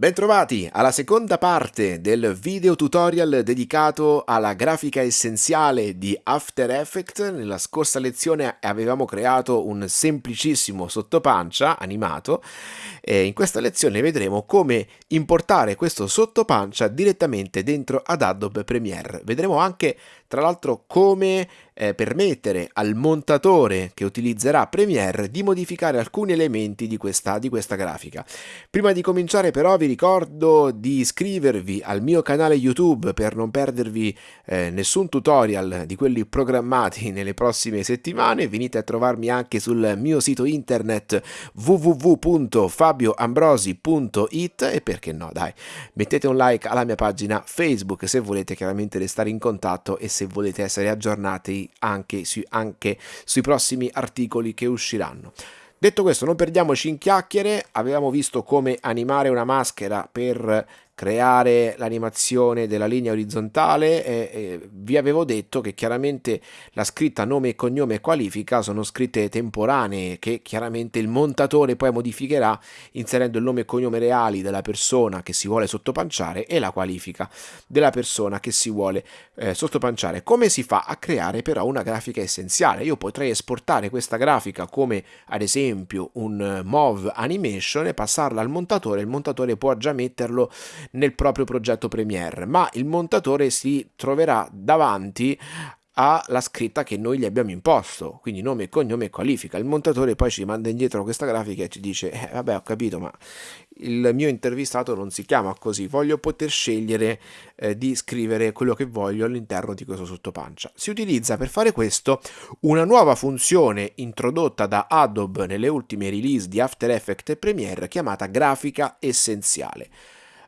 Bentrovati alla seconda parte del video tutorial dedicato alla grafica essenziale di After Effects. Nella scorsa lezione avevamo creato un semplicissimo sottopancia animato e in questa lezione vedremo come importare questo sottopancia direttamente dentro ad Adobe Premiere. Vedremo anche tra l'altro come eh, permettere al montatore che utilizzerà Premiere di modificare alcuni elementi di questa, di questa grafica. Prima di cominciare però vi ricordo di iscrivervi al mio canale YouTube per non perdervi eh, nessun tutorial di quelli programmati nelle prossime settimane. Venite a trovarmi anche sul mio sito internet www.fabioambrosi.it e perché no dai mettete un like alla mia pagina Facebook se volete chiaramente restare in contatto e se se volete essere aggiornati anche, su, anche sui prossimi articoli che usciranno. Detto questo, non perdiamoci in chiacchiere, avevamo visto come animare una maschera per creare l'animazione della linea orizzontale e, e vi avevo detto che chiaramente la scritta nome cognome e qualifica sono scritte temporanee che chiaramente il montatore poi modificherà inserendo il nome e cognome reali della persona che si vuole sottopanciare e la qualifica della persona che si vuole eh, sottopanciare. Come si fa a creare però una grafica essenziale? Io potrei esportare questa grafica come ad esempio un MOV animation e passarla al montatore, il montatore può già metterlo nel proprio progetto Premiere, ma il montatore si troverà davanti alla scritta che noi gli abbiamo imposto, quindi nome, cognome e qualifica. Il montatore poi ci manda indietro questa grafica e ci dice, eh, vabbè ho capito, ma il mio intervistato non si chiama così, voglio poter scegliere eh, di scrivere quello che voglio all'interno di questo sottopancia. Si utilizza per fare questo una nuova funzione introdotta da Adobe nelle ultime release di After Effects e Premiere chiamata grafica essenziale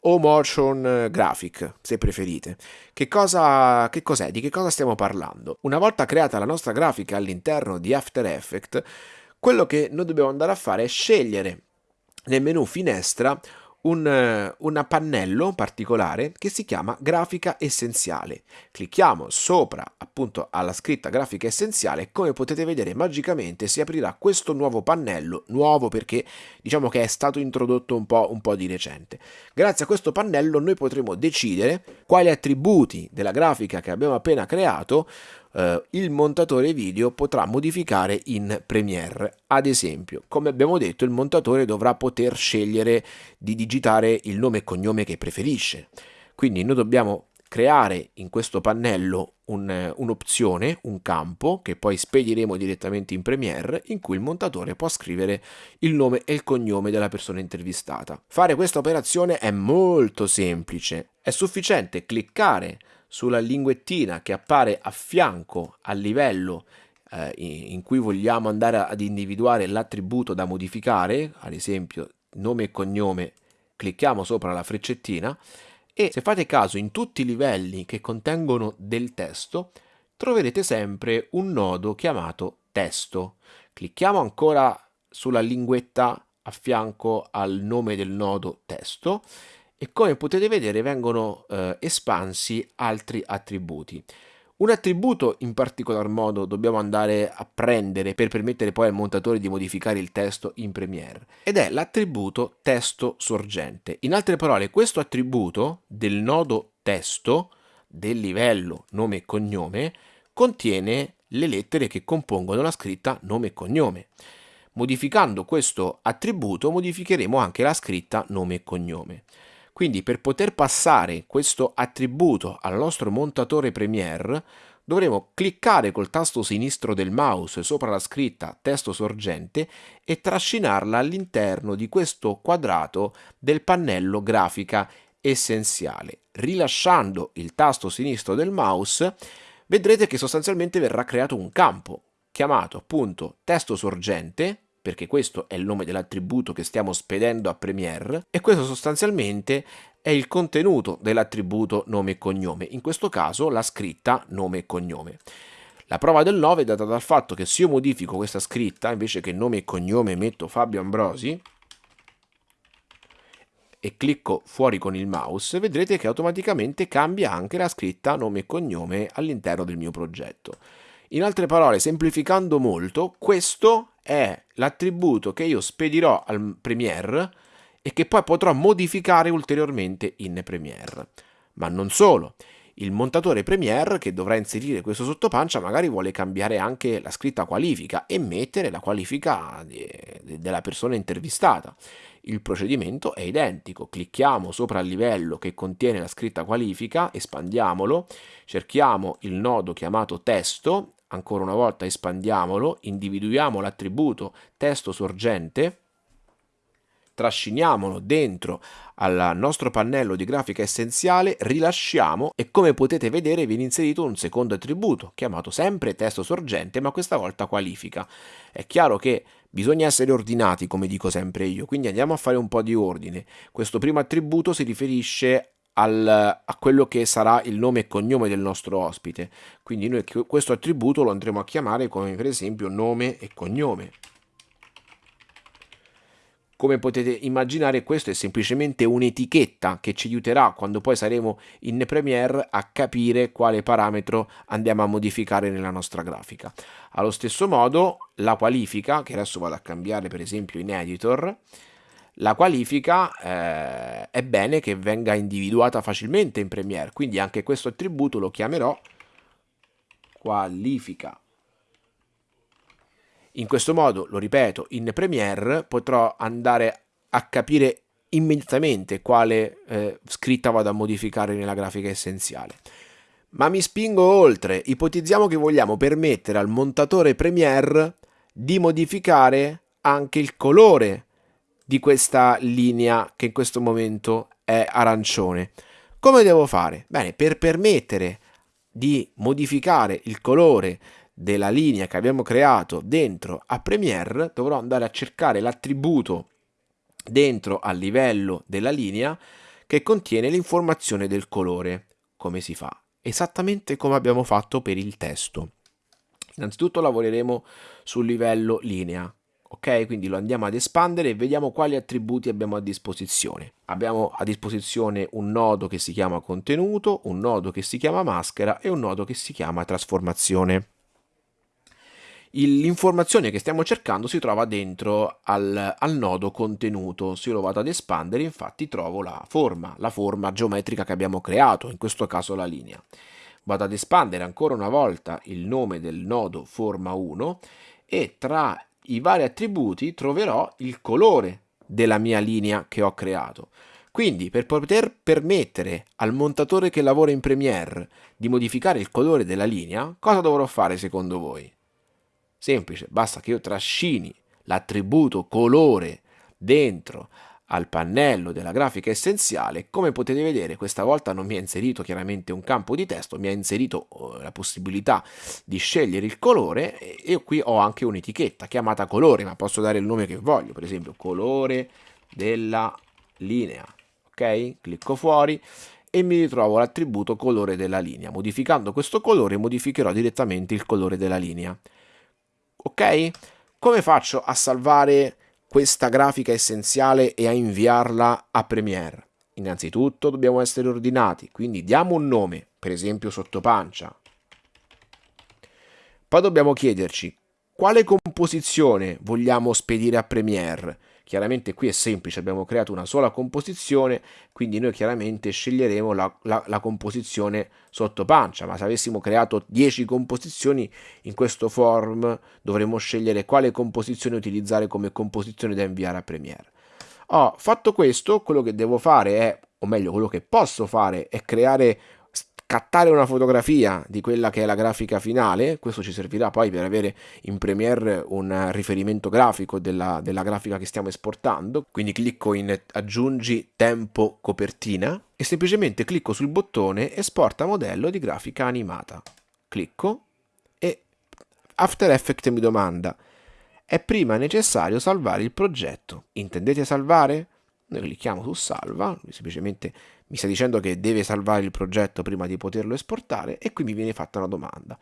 o motion graphic, se preferite. Che cosa che cos'è? Di che cosa stiamo parlando? Una volta creata la nostra grafica all'interno di After Effects, quello che noi dobbiamo andare a fare è scegliere nel menu finestra un, un pannello particolare che si chiama grafica essenziale. Clicchiamo sopra appunto alla scritta grafica essenziale e come potete vedere magicamente si aprirà questo nuovo pannello, nuovo perché diciamo che è stato introdotto un po', un po' di recente. Grazie a questo pannello noi potremo decidere quali attributi della grafica che abbiamo appena creato eh, il montatore video potrà modificare in Premiere. Ad esempio, come abbiamo detto, il montatore dovrà poter scegliere di digitare il nome e cognome che preferisce. Quindi noi dobbiamo creare in questo pannello un'opzione, un, un, campo che poi spediremo direttamente in Premiere in cui il montatore può scrivere il nome e il cognome della persona intervistata. Fare questa operazione è molto semplice, è sufficiente cliccare sulla linguettina che appare a fianco al livello eh, in cui vogliamo andare ad individuare l'attributo da modificare, ad esempio nome e cognome, clicchiamo sopra la freccettina e se fate caso in tutti i livelli che contengono del testo troverete sempre un nodo chiamato testo. Clicchiamo ancora sulla linguetta a fianco al nome del nodo testo e come potete vedere vengono eh, espansi altri attributi. Un attributo in particolar modo dobbiamo andare a prendere per permettere poi al montatore di modificare il testo in Premiere ed è l'attributo testo sorgente. In altre parole questo attributo del nodo testo del livello nome e cognome contiene le lettere che compongono la scritta nome e cognome. Modificando questo attributo modificheremo anche la scritta nome e cognome. Quindi per poter passare questo attributo al nostro montatore Premiere dovremo cliccare col tasto sinistro del mouse sopra la scritta testo sorgente e trascinarla all'interno di questo quadrato del pannello grafica essenziale. Rilasciando il tasto sinistro del mouse vedrete che sostanzialmente verrà creato un campo chiamato appunto testo sorgente perché questo è il nome dell'attributo che stiamo spedendo a Premiere e questo sostanzialmente è il contenuto dell'attributo nome e cognome, in questo caso la scritta nome e cognome. La prova del 9 è data dal fatto che se io modifico questa scritta, invece che nome e cognome metto Fabio Ambrosi, e clicco fuori con il mouse, vedrete che automaticamente cambia anche la scritta nome e cognome all'interno del mio progetto. In altre parole, semplificando molto, questo è l'attributo che io spedirò al Premiere e che poi potrò modificare ulteriormente in Premiere. Ma non solo, il montatore Premiere che dovrà inserire questo sottopancia magari vuole cambiare anche la scritta qualifica e mettere la qualifica della persona intervistata. Il procedimento è identico, clicchiamo sopra il livello che contiene la scritta qualifica, espandiamolo, cerchiamo il nodo chiamato testo, ancora una volta espandiamolo, individuiamo l'attributo testo sorgente, trasciniamolo dentro al nostro pannello di grafica essenziale, rilasciamo e come potete vedere viene inserito un secondo attributo chiamato sempre testo sorgente ma questa volta qualifica. È chiaro che bisogna essere ordinati come dico sempre io, quindi andiamo a fare un po' di ordine. Questo primo attributo si riferisce al, a quello che sarà il nome e cognome del nostro ospite, quindi noi questo attributo lo andremo a chiamare come per esempio nome e cognome. Come potete immaginare questo è semplicemente un'etichetta che ci aiuterà quando poi saremo in Premiere a capire quale parametro andiamo a modificare nella nostra grafica. Allo stesso modo la qualifica, che adesso vado a cambiare per esempio in Editor, la qualifica eh, è bene che venga individuata facilmente in Premiere, quindi anche questo attributo lo chiamerò qualifica in questo modo, lo ripeto, in Premiere potrò andare a capire immediatamente quale eh, scritta vado a modificare nella grafica essenziale. Ma mi spingo oltre, ipotizziamo che vogliamo permettere al montatore Premiere di modificare anche il colore di questa linea che in questo momento è arancione. Come devo fare? Bene, per permettere di modificare il colore della linea che abbiamo creato dentro a Premiere dovrò andare a cercare l'attributo dentro al livello della linea che contiene l'informazione del colore. Come si fa? Esattamente come abbiamo fatto per il testo. Innanzitutto lavoreremo sul livello linea, ok? Quindi lo andiamo ad espandere e vediamo quali attributi abbiamo a disposizione. Abbiamo a disposizione un nodo che si chiama contenuto, un nodo che si chiama maschera e un nodo che si chiama trasformazione l'informazione che stiamo cercando si trova dentro al, al, nodo contenuto. Se io lo vado ad espandere, infatti trovo la forma, la forma geometrica che abbiamo creato, in questo caso la linea. Vado ad espandere ancora una volta il nome del nodo forma 1 e tra i vari attributi troverò il colore della mia linea che ho creato. Quindi per poter permettere al montatore che lavora in Premiere di modificare il colore della linea, cosa dovrò fare secondo voi? Semplice, basta che io trascini l'attributo colore dentro al pannello della grafica essenziale, come potete vedere questa volta non mi ha inserito chiaramente un campo di testo, mi ha inserito oh, la possibilità di scegliere il colore e qui ho anche un'etichetta chiamata colore, ma posso dare il nome che voglio, per esempio colore della linea, ok? Clicco fuori e mi ritrovo l'attributo colore della linea. Modificando questo colore modificherò direttamente il colore della linea ok? Come faccio a salvare questa grafica essenziale e a inviarla a Premiere? Innanzitutto dobbiamo essere ordinati, quindi diamo un nome, per esempio sottopancia. Poi dobbiamo chiederci quale composizione vogliamo spedire a Premiere Chiaramente qui è semplice, abbiamo creato una sola composizione, quindi noi chiaramente sceglieremo la, la, la composizione sotto pancia, ma se avessimo creato 10 composizioni in questo form dovremmo scegliere quale composizione utilizzare come composizione da inviare a Premiere. Oh, fatto questo, quello che devo fare è, o meglio, quello che posso fare è creare scattare una fotografia di quella che è la grafica finale, questo ci servirà poi per avere in Premiere un riferimento grafico della, della grafica che stiamo esportando, quindi clicco in aggiungi tempo copertina e semplicemente clicco sul bottone esporta modello di grafica animata. Clicco e After Effects mi domanda è prima necessario salvare il progetto. Intendete salvare? Noi clicchiamo su salva, semplicemente mi sta dicendo che deve salvare il progetto prima di poterlo esportare e qui mi viene fatta una domanda.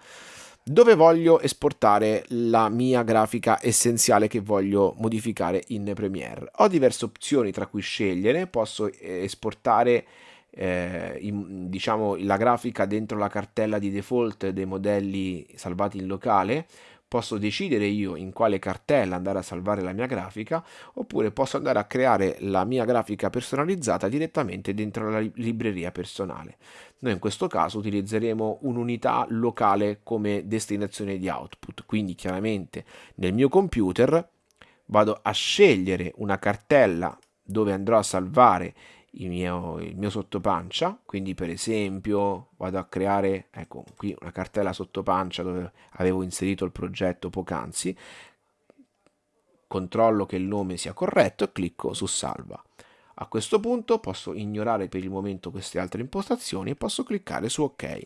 Dove voglio esportare la mia grafica essenziale che voglio modificare in Premiere? Ho diverse opzioni tra cui scegliere, posso eh, esportare eh, in, diciamo, la grafica dentro la cartella di default dei modelli salvati in locale, posso decidere io in quale cartella andare a salvare la mia grafica oppure posso andare a creare la mia grafica personalizzata direttamente dentro la libreria personale. Noi in questo caso utilizzeremo un'unità locale come destinazione di output, quindi chiaramente nel mio computer vado a scegliere una cartella dove andrò a salvare mio, il mio sottopancia, quindi per esempio vado a creare, ecco qui una cartella sottopancia dove avevo inserito il progetto poc'anzi, controllo che il nome sia corretto e clicco su salva. A questo punto posso ignorare per il momento queste altre impostazioni e posso cliccare su ok.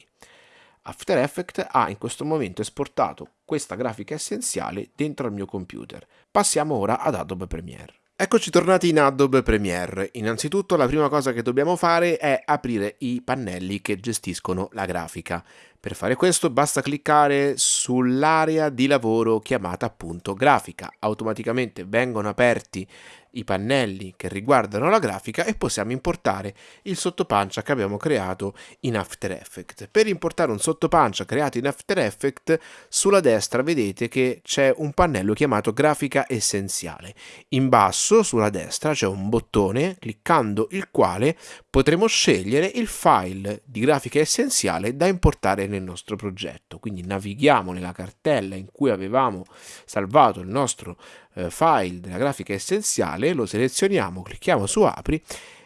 After Effects ha in questo momento esportato questa grafica essenziale dentro al mio computer. Passiamo ora ad Adobe Premiere. Eccoci tornati in Adobe Premiere. Innanzitutto la prima cosa che dobbiamo fare è aprire i pannelli che gestiscono la grafica. Per fare questo basta cliccare sull'area di lavoro chiamata appunto grafica. Automaticamente vengono aperti i pannelli che riguardano la grafica e possiamo importare il sottopancia che abbiamo creato in After Effects. Per importare un sottopancia creato in After Effects, sulla destra vedete che c'è un pannello chiamato grafica essenziale. In basso, sulla destra, c'è un bottone cliccando il quale potremo scegliere il file di grafica essenziale da importare nel nostro progetto. Quindi navighiamo nella cartella in cui avevamo salvato il nostro eh, file della grafica essenziale, lo selezioniamo, clicchiamo su apri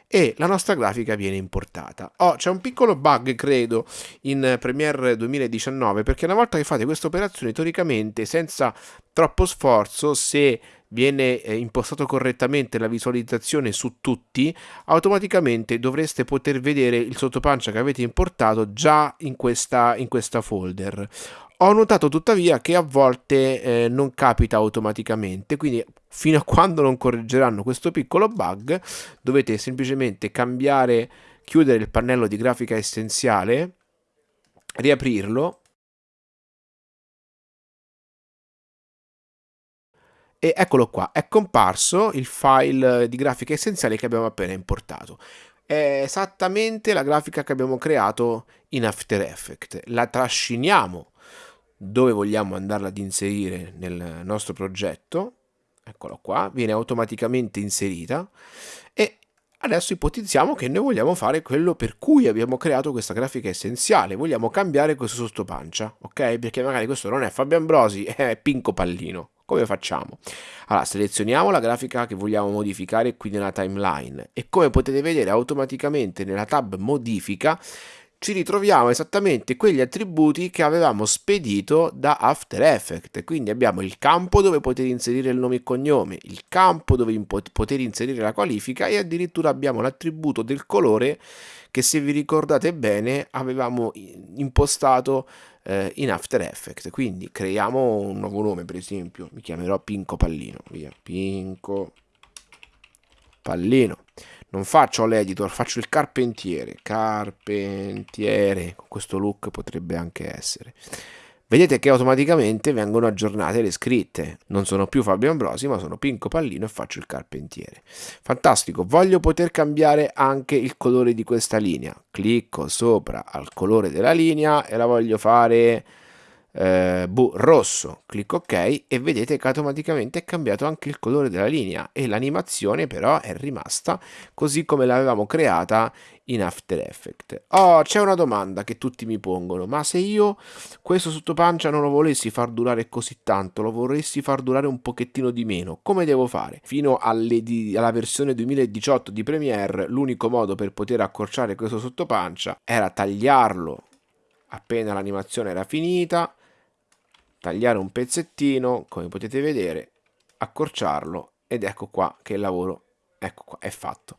e la nostra grafica viene importata. Oh, c'è un piccolo bug, credo, in Premiere 2019, perché una volta che fate questa operazione, teoricamente, senza troppo sforzo, se viene eh, impostato correttamente la visualizzazione su tutti, automaticamente dovreste poter vedere il sottopancia che avete importato già in questa, in questa folder. Ho notato tuttavia che a volte eh, non capita automaticamente, quindi fino a quando non correggeranno questo piccolo bug dovete semplicemente cambiare, chiudere il pannello di grafica essenziale, riaprirlo e eccolo qua, è comparso il file di grafica essenziale che abbiamo appena importato. È esattamente la grafica che abbiamo creato in After Effects. La trasciniamo dove vogliamo andarla ad inserire nel nostro progetto. Eccolo qua, viene automaticamente inserita e Adesso ipotizziamo che noi vogliamo fare quello per cui abbiamo creato questa grafica essenziale, vogliamo cambiare questo sottopancia, ok? Perché magari questo non è Fabio Ambrosi, è Pinco Pallino. Come facciamo? Allora, selezioniamo la grafica che vogliamo modificare qui nella timeline e come potete vedere automaticamente nella tab modifica ci ritroviamo esattamente quegli attributi che avevamo spedito da After Effects. Quindi abbiamo il campo dove poter inserire il nome e cognome, il campo dove poter inserire la qualifica e addirittura abbiamo l'attributo del colore che se vi ricordate bene avevamo impostato eh, in After Effects. Quindi creiamo un nuovo nome, per esempio, mi chiamerò Pinco Pallino, via, Pinco Pallino. Non faccio l'editor, faccio il carpentiere, carpentiere, questo look potrebbe anche essere. Vedete che automaticamente vengono aggiornate le scritte, non sono più Fabio Ambrosi ma sono Pinco Pallino e faccio il carpentiere. Fantastico, voglio poter cambiare anche il colore di questa linea, clicco sopra al colore della linea e la voglio fare eh, boh, rosso, clicco ok e vedete che automaticamente è cambiato anche il colore della linea e l'animazione però è rimasta così come l'avevamo creata in After Effects. Oh, c'è una domanda che tutti mi pongono, ma se io questo sottopancia non lo volessi far durare così tanto, lo vorresti far durare un pochettino di meno, come devo fare? Fino alla versione 2018 di Premiere l'unico modo per poter accorciare questo sottopancia era tagliarlo appena l'animazione era finita, tagliare un pezzettino, come potete vedere, accorciarlo ed ecco qua che il lavoro ecco qua, è fatto.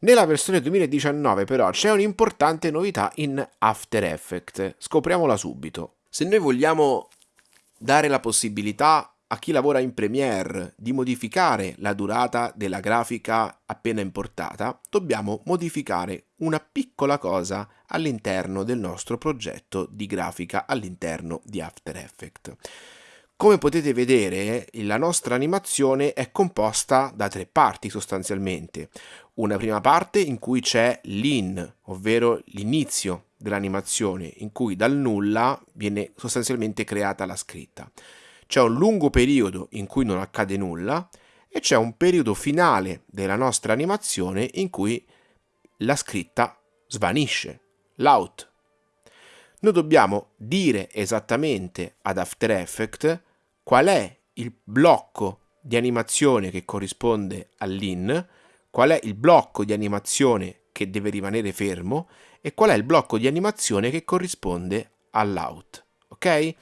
Nella versione 2019 però c'è un'importante novità in After Effects, scopriamola subito. Se noi vogliamo dare la possibilità a chi lavora in Premiere di modificare la durata della grafica appena importata, dobbiamo modificare una piccola cosa all'interno del nostro progetto di grafica all'interno di After Effects. Come potete vedere, la nostra animazione è composta da tre parti sostanzialmente. Una prima parte in cui c'è l'in, ovvero l'inizio dell'animazione, in cui dal nulla viene sostanzialmente creata la scritta. C'è un lungo periodo in cui non accade nulla e c'è un periodo finale della nostra animazione in cui la scritta svanisce, l'out. Noi dobbiamo dire esattamente ad After Effects qual è il blocco di animazione che corrisponde all'in, qual è il blocco di animazione che deve rimanere fermo e qual è il blocco di animazione che corrisponde all'out. Ok?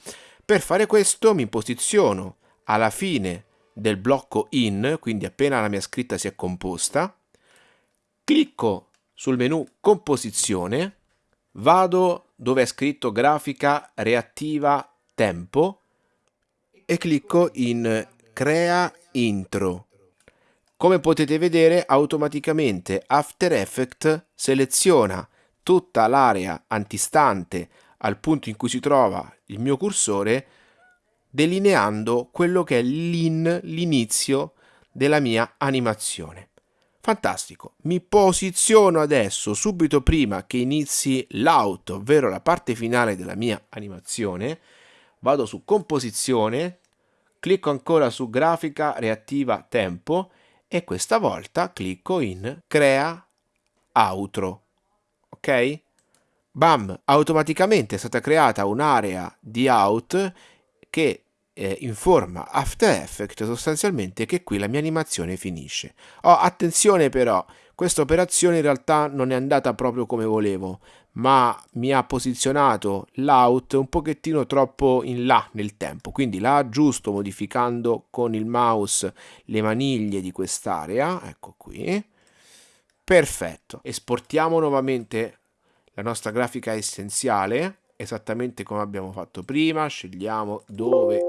Per fare questo mi posiziono alla fine del blocco in, quindi appena la mia scritta si è composta, clicco sul menu composizione, vado dove è scritto grafica reattiva tempo e clicco in crea intro. Come potete vedere automaticamente After Effects seleziona tutta l'area antistante al punto in cui si trova il mio cursore delineando quello che è l'in, l'inizio della mia animazione. Fantastico, mi posiziono adesso subito prima che inizi l'out, ovvero la parte finale della mia animazione, vado su composizione, clicco ancora su grafica reattiva tempo e questa volta clicco in crea outro, ok? Bam, automaticamente è stata creata un'area di out che eh, informa After Effects sostanzialmente che qui la mia animazione finisce. Oh, attenzione però, questa operazione in realtà non è andata proprio come volevo, ma mi ha posizionato l'out un pochettino troppo in là nel tempo, quindi la aggiusto modificando con il mouse le maniglie di quest'area, ecco qui. Perfetto, esportiamo nuovamente la nostra grafica essenziale, esattamente come abbiamo fatto prima, scegliamo dove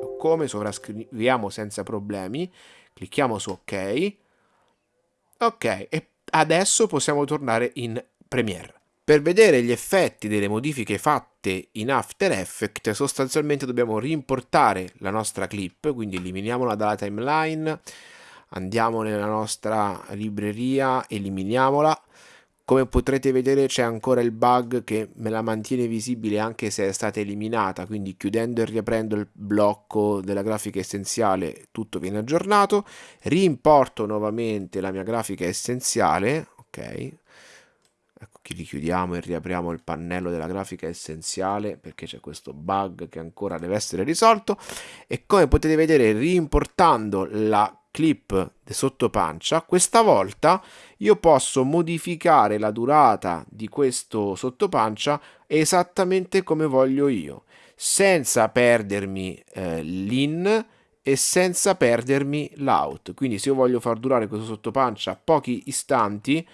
o come, sovrascriviamo senza problemi, clicchiamo su ok, ok, e adesso possiamo tornare in Premiere. Per vedere gli effetti delle modifiche fatte in After Effects sostanzialmente dobbiamo rimportare la nostra clip, quindi eliminiamola dalla timeline, andiamo nella nostra libreria, eliminiamola, come potrete vedere c'è ancora il bug che me la mantiene visibile anche se è stata eliminata, quindi chiudendo e riaprendo il blocco della grafica essenziale tutto viene aggiornato. Rimporto nuovamente la mia grafica essenziale, ok? Richiudiamo e riapriamo il pannello della grafica essenziale perché c'è questo bug che ancora deve essere risolto e come potete vedere rimportando la clip sotto pancia, questa volta io posso modificare la durata di questo sottopancia esattamente come voglio io, senza perdermi eh, l'in e senza perdermi l'out. Quindi se io voglio far durare questo sottopancia pochi istanti,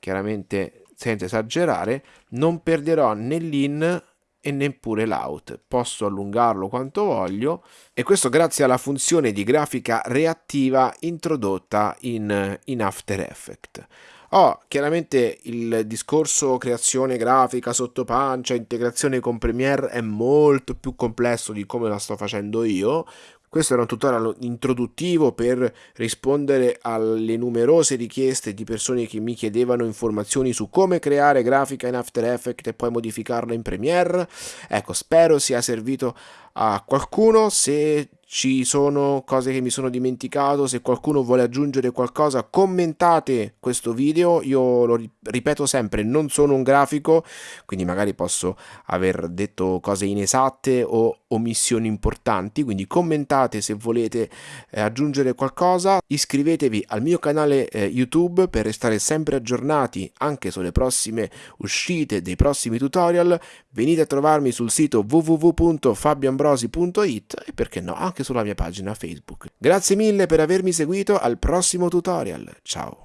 chiaramente senza esagerare, non perderò né l'in e neppure l'out. Posso allungarlo quanto voglio e questo grazie alla funzione di grafica reattiva introdotta in, in After Effects. Oh, chiaramente il discorso creazione grafica sotto pancia, integrazione con Premiere è molto più complesso di come la sto facendo io, questo era un tutorial introduttivo per rispondere alle numerose richieste di persone che mi chiedevano informazioni su come creare grafica in After Effects e poi modificarla in Premiere. Ecco, spero sia servito a qualcuno. Se ci sono cose che mi sono dimenticato, se qualcuno vuole aggiungere qualcosa commentate questo video, io lo ripeto sempre, non sono un grafico, quindi magari posso aver detto cose inesatte o omissioni importanti, quindi commentate se volete eh, aggiungere qualcosa, iscrivetevi al mio canale eh, YouTube per restare sempre aggiornati anche sulle prossime uscite dei prossimi tutorial, venite a trovarmi sul sito www.fabioambrosi.it e perché no, anche sulla mia pagina Facebook. Grazie mille per avermi seguito, al prossimo tutorial, ciao!